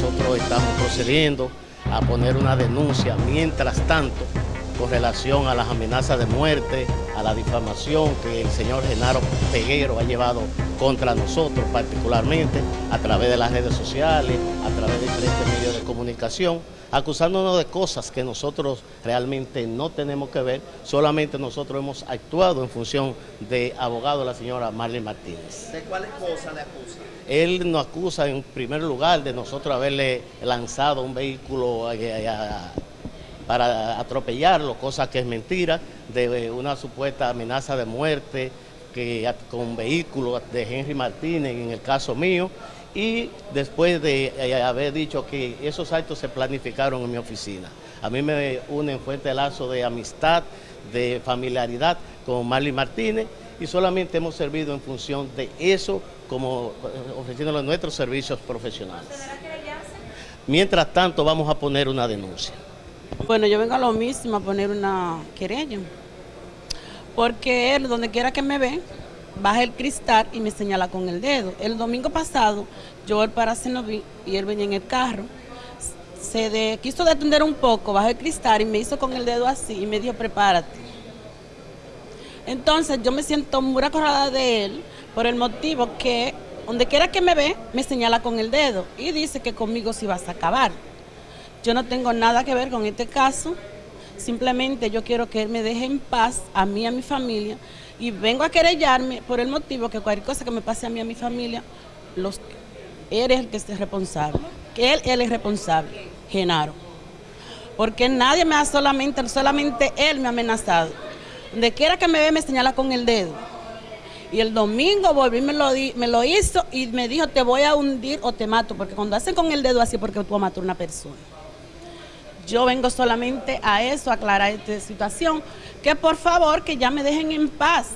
nosotros estamos procediendo a poner una denuncia mientras tanto con relación a las amenazas de muerte, a la difamación que el señor Genaro Peguero ha llevado contra nosotros particularmente a través de las redes sociales, a través de diferentes medios de comunicación, acusándonos de cosas que nosotros realmente no tenemos que ver, solamente nosotros hemos actuado en función de abogado de la señora Marlene Martínez. ¿De cuáles cosas le acusa? Él nos acusa en primer lugar de nosotros haberle lanzado un vehículo para atropellarlo, cosa que es mentira, de una supuesta amenaza de muerte que, con vehículos de Henry Martínez, en el caso mío, y después de eh, haber dicho que esos actos se planificaron en mi oficina. A mí me unen fuerte lazo de amistad, de familiaridad con Marley Martínez y solamente hemos servido en función de eso como eh, ofreciéndole nuestros servicios profesionales. Mientras tanto vamos a poner una denuncia. Bueno, yo vengo a lo mismo a poner una querella. Porque él, donde quiera que me ve, baja el cristal y me señala con el dedo. El domingo pasado, yo el para vi y él venía en el carro. Se quiso detener un poco, bajó el cristal y me hizo con el dedo así y me dijo, prepárate. Entonces yo me siento muy acordada de él por el motivo que donde quiera que me ve, me señala con el dedo y dice que conmigo sí vas a acabar. Yo no tengo nada que ver con este caso, simplemente yo quiero que él me deje en paz, a mí y a mi familia, y vengo a querellarme por el motivo que cualquier cosa que me pase a mí y a mi familia, los, él es el que es responsable, que él, él es responsable, Genaro. Porque nadie me ha solamente, solamente él me ha amenazado. Donde quiera que me ve me señala con el dedo. Y el domingo volví, me lo, me lo hizo y me dijo, te voy a hundir o te mato. Porque cuando hacen con el dedo así, porque tú matar a una persona. Yo vengo solamente a eso, a aclarar esta situación. Que por favor, que ya me dejen en paz.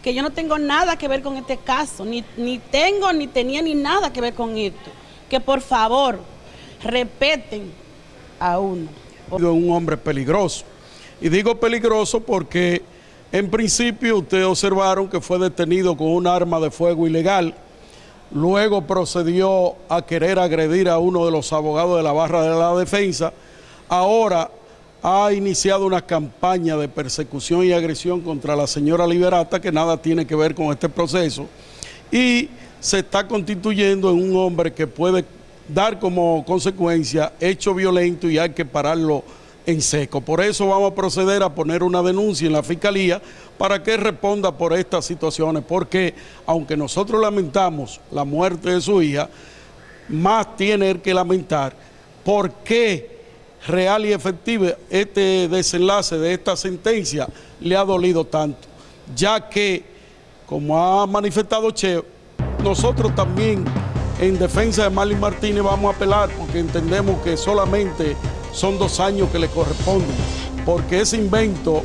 Que yo no tengo nada que ver con este caso. Ni, ni tengo, ni tenía, ni nada que ver con esto. Que por favor, repeten a uno. Un hombre peligroso. Y digo peligroso porque en principio ustedes observaron que fue detenido con un arma de fuego ilegal luego procedió a querer agredir a uno de los abogados de la barra de la defensa, ahora ha iniciado una campaña de persecución y agresión contra la señora Liberata que nada tiene que ver con este proceso. Y se está constituyendo en un hombre que puede dar como consecuencia hecho violento y hay que pararlo en seco. Por eso vamos a proceder a poner una denuncia en la Fiscalía para que responda por estas situaciones, porque aunque nosotros lamentamos la muerte de su hija, más tiene que lamentar por qué real y efectivo este desenlace de esta sentencia le ha dolido tanto, ya que, como ha manifestado Che, nosotros también en defensa de Marlene Martínez vamos a apelar porque entendemos que solamente son dos años que le corresponden, porque ese invento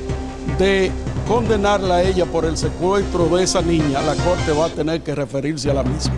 de condenarla a ella por el secuestro de esa niña, la Corte va a tener que referirse a la misma.